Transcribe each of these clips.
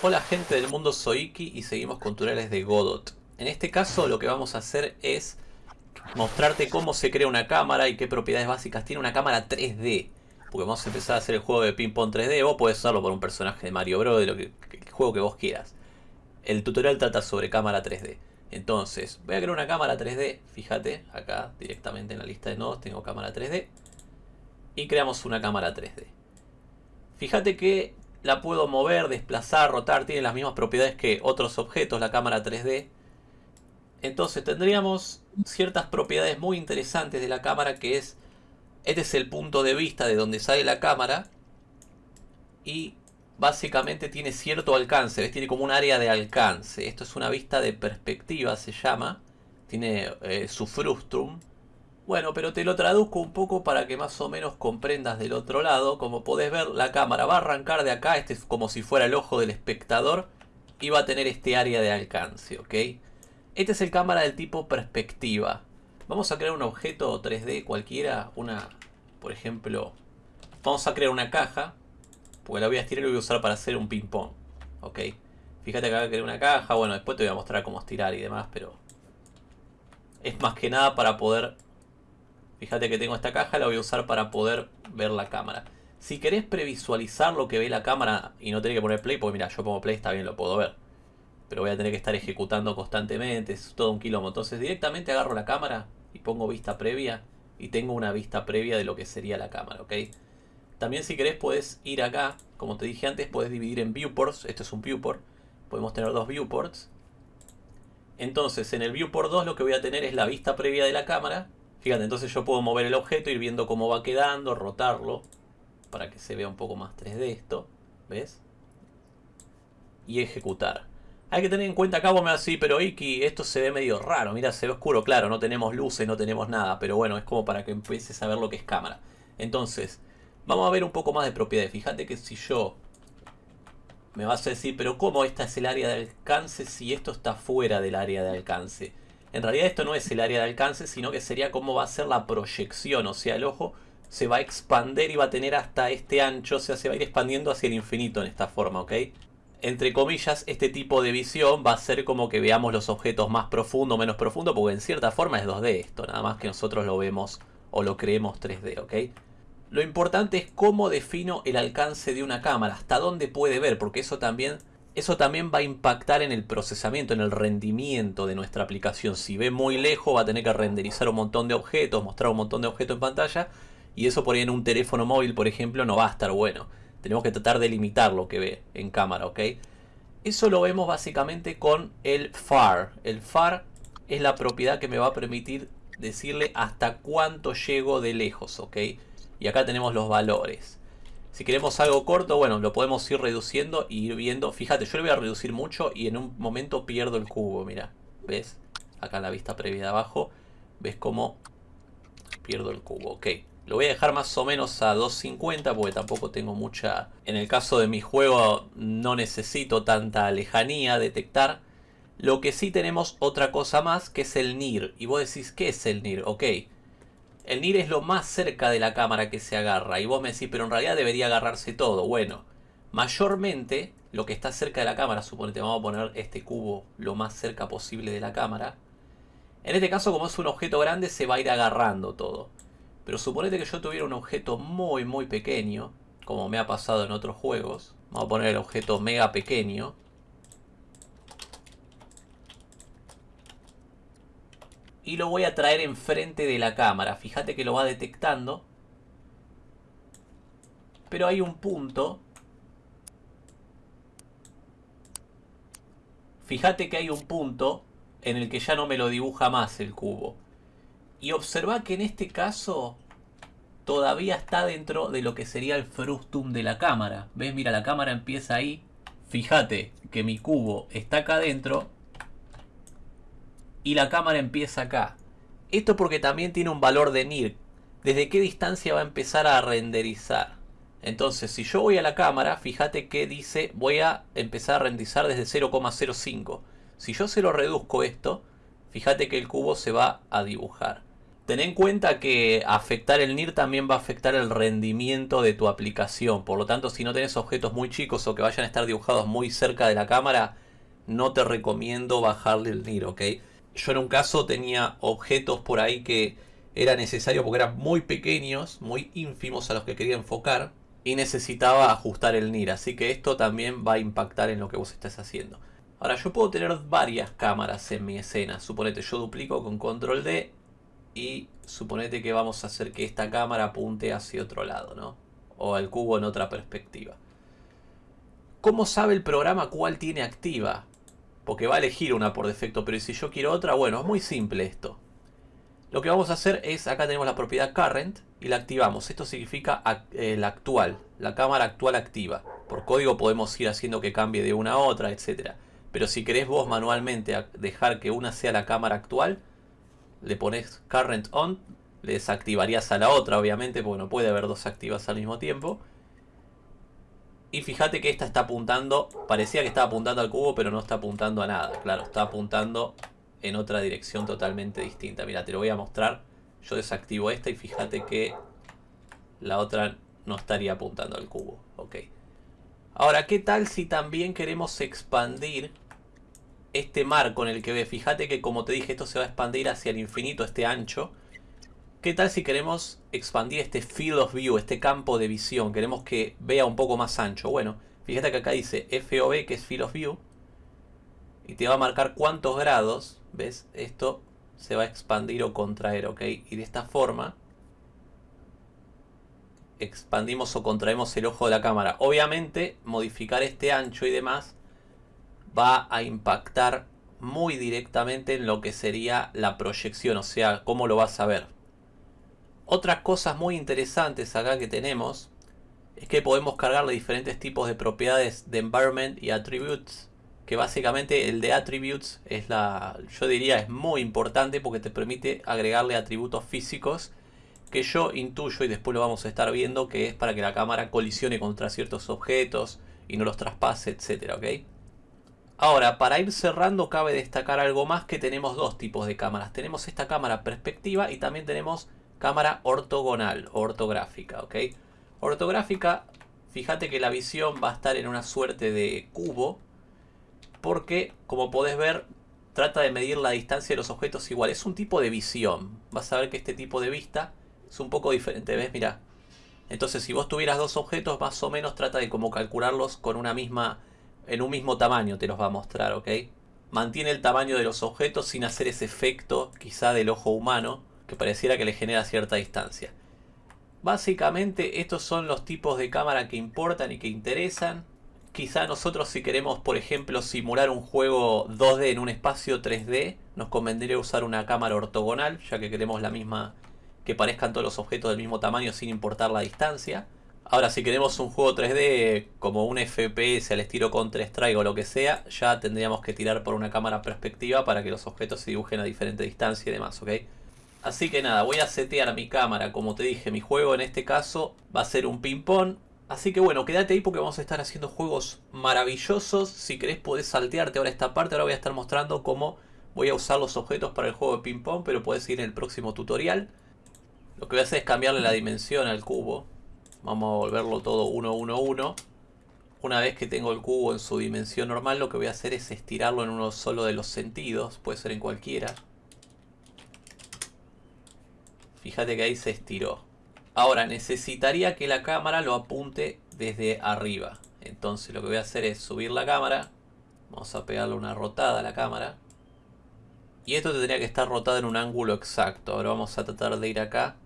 Hola gente del mundo, soy Iki y seguimos con tutoriales de Godot. En este caso lo que vamos a hacer es mostrarte cómo se crea una cámara y qué propiedades básicas tiene una cámara 3D. Porque vamos a empezar a hacer el juego de ping pong 3D, vos podés usarlo por un personaje de Mario Bros, de lo que, el juego que vos quieras. El tutorial trata sobre cámara 3D. Entonces, voy a crear una cámara 3D, fíjate, acá directamente en la lista de nodos tengo cámara 3D. Y creamos una cámara 3D. Fíjate que la puedo mover, desplazar, rotar, tiene las mismas propiedades que otros objetos, la cámara 3D. Entonces tendríamos ciertas propiedades muy interesantes de la cámara que es, este es el punto de vista de donde sale la cámara y básicamente tiene cierto alcance, ¿ves? tiene como un área de alcance. Esto es una vista de perspectiva, se llama, tiene eh, su frustrum bueno, pero te lo traduzco un poco para que más o menos comprendas del otro lado. Como podés ver, la cámara va a arrancar de acá. Este es como si fuera el ojo del espectador. Y va a tener este área de alcance, ¿ok? Este es el cámara del tipo perspectiva. Vamos a crear un objeto 3D cualquiera. Una, por ejemplo, vamos a crear una caja. Porque la voy a estirar y la voy a usar para hacer un ping pong. ¿Ok? Fíjate que acá crear una caja. Bueno, después te voy a mostrar cómo estirar y demás, pero... Es más que nada para poder Fíjate que tengo esta caja, la voy a usar para poder ver la cámara. Si querés previsualizar lo que ve la cámara y no tener que poner play, porque mira, yo pongo play, está bien, lo puedo ver. Pero voy a tener que estar ejecutando constantemente, es todo un quilombo. Entonces directamente agarro la cámara y pongo vista previa y tengo una vista previa de lo que sería la cámara, ¿ok? También si querés puedes ir acá, como te dije antes, puedes dividir en viewports. Esto es un viewport. Podemos tener dos viewports. Entonces en el viewport 2 lo que voy a tener es la vista previa de la cámara Fíjate, entonces yo puedo mover el objeto, ir viendo cómo va quedando, rotarlo, para que se vea un poco más 3D esto, ¿ves? Y ejecutar. Hay que tener en cuenta acá, vos me decís, pero Iki, esto se ve medio raro, mira, se ve oscuro, claro, no tenemos luces, no tenemos nada, pero bueno, es como para que empieces a ver lo que es cámara. Entonces, vamos a ver un poco más de propiedades. Fíjate que si yo me vas a decir, pero ¿cómo esta es el área de alcance si esto está fuera del área de alcance? En realidad esto no es el área de alcance, sino que sería cómo va a ser la proyección. O sea, el ojo se va a expander y va a tener hasta este ancho. O sea, se va a ir expandiendo hacia el infinito en esta forma, ¿ok? Entre comillas, este tipo de visión va a ser como que veamos los objetos más profundo o menos profundo. Porque en cierta forma es 2D esto. Nada más que nosotros lo vemos o lo creemos 3D, ¿ok? Lo importante es cómo defino el alcance de una cámara. Hasta dónde puede ver. Porque eso también eso también va a impactar en el procesamiento, en el rendimiento de nuestra aplicación. Si ve muy lejos va a tener que renderizar un montón de objetos, mostrar un montón de objetos en pantalla. Y eso por ahí en un teléfono móvil, por ejemplo, no va a estar bueno. Tenemos que tratar de limitar lo que ve en cámara, ¿ok? Eso lo vemos básicamente con el FAR. El FAR es la propiedad que me va a permitir decirle hasta cuánto llego de lejos, ¿ok? Y acá tenemos los valores. Si queremos algo corto, bueno, lo podemos ir reduciendo y ir viendo. Fíjate, yo lo voy a reducir mucho y en un momento pierdo el cubo, mira. ¿Ves? Acá en la vista previa de abajo. ¿Ves cómo pierdo el cubo? Ok. Lo voy a dejar más o menos a 250 porque tampoco tengo mucha... En el caso de mi juego no necesito tanta lejanía detectar. Lo que sí tenemos otra cosa más que es el NIR. Y vos decís, ¿qué es el NIR? Ok. El NIR es lo más cerca de la cámara que se agarra. Y vos me decís, pero en realidad debería agarrarse todo. Bueno, mayormente lo que está cerca de la cámara, suponete, vamos a poner este cubo lo más cerca posible de la cámara. En este caso, como es un objeto grande, se va a ir agarrando todo. Pero suponete que yo tuviera un objeto muy, muy pequeño, como me ha pasado en otros juegos. Vamos a poner el objeto mega pequeño. Y lo voy a traer enfrente de la cámara. Fíjate que lo va detectando. Pero hay un punto. Fíjate que hay un punto en el que ya no me lo dibuja más el cubo. Y observa que en este caso todavía está dentro de lo que sería el frustum de la cámara. ¿Ves? Mira, la cámara empieza ahí. Fíjate que mi cubo está acá adentro y la cámara empieza acá. Esto porque también tiene un valor de NIR. ¿Desde qué distancia va a empezar a renderizar? Entonces, si yo voy a la cámara, fíjate que dice voy a empezar a renderizar desde 0,05. Si yo se lo reduzco esto, fíjate que el cubo se va a dibujar. Ten en cuenta que afectar el NIR también va a afectar el rendimiento de tu aplicación. Por lo tanto, si no tenés objetos muy chicos o que vayan a estar dibujados muy cerca de la cámara, no te recomiendo bajarle el NIR, ¿ok? Yo en un caso tenía objetos por ahí que era necesario porque eran muy pequeños, muy ínfimos a los que quería enfocar y necesitaba ajustar el NIR. Así que esto también va a impactar en lo que vos estás haciendo. Ahora yo puedo tener varias cámaras en mi escena. Suponete yo duplico con control D y suponete que vamos a hacer que esta cámara apunte hacia otro lado, ¿no? O al cubo en otra perspectiva. ¿Cómo sabe el programa cuál tiene activa? Porque va a elegir una por defecto, pero si yo quiero otra, bueno, es muy simple esto. Lo que vamos a hacer es, acá tenemos la propiedad current y la activamos. Esto significa eh, la actual, la cámara actual activa. Por código podemos ir haciendo que cambie de una a otra, etc. Pero si querés vos manualmente dejar que una sea la cámara actual, le pones current on, le desactivarías a la otra obviamente porque no puede haber dos activas al mismo tiempo. Y fíjate que esta está apuntando, parecía que estaba apuntando al cubo pero no está apuntando a nada. Claro, está apuntando en otra dirección totalmente distinta. Mira, te lo voy a mostrar. Yo desactivo esta y fíjate que la otra no estaría apuntando al cubo. Ok. Ahora, ¿qué tal si también queremos expandir este marco en el que ve? Fíjate que como te dije, esto se va a expandir hacia el infinito, este ancho. ¿Qué tal si queremos expandir este field of view, este campo de visión? Queremos que vea un poco más ancho. Bueno, fíjate que acá dice FOV, que es field of view. Y te va a marcar cuántos grados, ¿ves? Esto se va a expandir o contraer, ¿ok? Y de esta forma expandimos o contraemos el ojo de la cámara. Obviamente, modificar este ancho y demás va a impactar muy directamente en lo que sería la proyección, o sea, cómo lo vas a ver. Otras cosas muy interesantes acá que tenemos es que podemos cargarle diferentes tipos de propiedades de environment y attributes que básicamente el de attributes es la yo diría es muy importante porque te permite agregarle atributos físicos que yo intuyo y después lo vamos a estar viendo que es para que la cámara colisione contra ciertos objetos y no los traspase, etcétera, ¿ok? Ahora, para ir cerrando cabe destacar algo más que tenemos dos tipos de cámaras. Tenemos esta cámara perspectiva y también tenemos cámara ortogonal o ortográfica, ¿ok? Ortográfica, fíjate que la visión va a estar en una suerte de cubo porque, como podés ver, trata de medir la distancia de los objetos igual. Es un tipo de visión. Vas a ver que este tipo de vista es un poco diferente, ¿ves? Mira. Entonces si vos tuvieras dos objetos, más o menos trata de como calcularlos con una misma, en un mismo tamaño te los va a mostrar, ¿ok? Mantiene el tamaño de los objetos sin hacer ese efecto quizá del ojo humano que pareciera que le genera cierta distancia. Básicamente estos son los tipos de cámara que importan y que interesan. Quizá nosotros si queremos, por ejemplo, simular un juego 2D en un espacio 3D, nos convendría usar una cámara ortogonal, ya que queremos la misma que parezcan todos los objetos del mismo tamaño sin importar la distancia. Ahora, si queremos un juego 3D como un FPS al estilo Counter-Strike o lo que sea, ya tendríamos que tirar por una cámara perspectiva para que los objetos se dibujen a diferente distancia y demás, ¿ok? Así que nada, voy a setear mi cámara, como te dije, mi juego en este caso va a ser un ping-pong. Así que bueno, quédate ahí porque vamos a estar haciendo juegos maravillosos. Si querés podés saltearte ahora esta parte, ahora voy a estar mostrando cómo voy a usar los objetos para el juego de ping-pong, pero puedes ir en el próximo tutorial. Lo que voy a hacer es cambiarle la dimensión al cubo. Vamos a volverlo todo 1, 1, 1. Una vez que tengo el cubo en su dimensión normal, lo que voy a hacer es estirarlo en uno solo de los sentidos. Puede ser en cualquiera. Fíjate que ahí se estiró. Ahora necesitaría que la cámara lo apunte desde arriba. Entonces lo que voy a hacer es subir la cámara. Vamos a pegarle una rotada a la cámara. Y esto tendría que estar rotado en un ángulo exacto. Ahora vamos a tratar de ir acá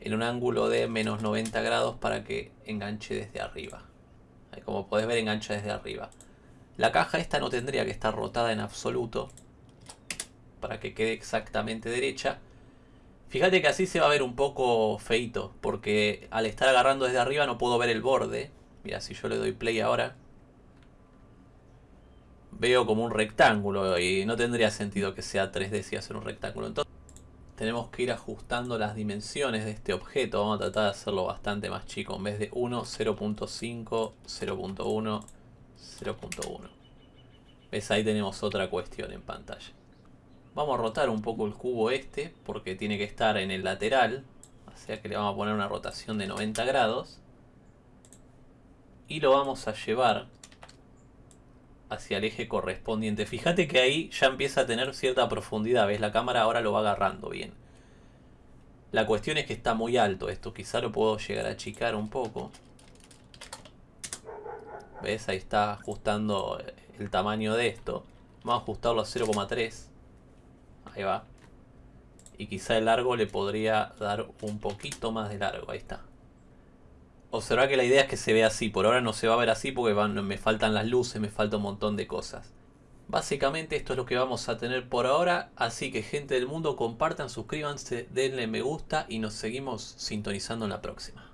en un ángulo de menos 90 grados para que enganche desde arriba. como podés ver engancha desde arriba. La caja esta no tendría que estar rotada en absoluto para que quede exactamente derecha. Fíjate que así se va a ver un poco feito porque al estar agarrando desde arriba no puedo ver el borde. Mira, si yo le doy play ahora, veo como un rectángulo y no tendría sentido que sea 3D si hacer un rectángulo. Entonces tenemos que ir ajustando las dimensiones de este objeto. Vamos a tratar de hacerlo bastante más chico. En vez de 1, 0.5, 0.1, 0.1. ¿Ves? Ahí tenemos otra cuestión en pantalla. Vamos a rotar un poco el cubo este, porque tiene que estar en el lateral. O sea que le vamos a poner una rotación de 90 grados. Y lo vamos a llevar hacia el eje correspondiente. Fíjate que ahí ya empieza a tener cierta profundidad, ¿ves? La cámara ahora lo va agarrando bien. La cuestión es que está muy alto esto, quizá lo puedo llegar a achicar un poco. ¿Ves? Ahí está ajustando el tamaño de esto. Vamos a ajustarlo a 0,3. Ahí va. Y quizá el largo le podría dar un poquito más de largo. Ahí está. Observa que la idea es que se vea así. Por ahora no se va a ver así porque me faltan las luces, me falta un montón de cosas. Básicamente esto es lo que vamos a tener por ahora. Así que gente del mundo, compartan, suscríbanse, denle me gusta y nos seguimos sintonizando en la próxima.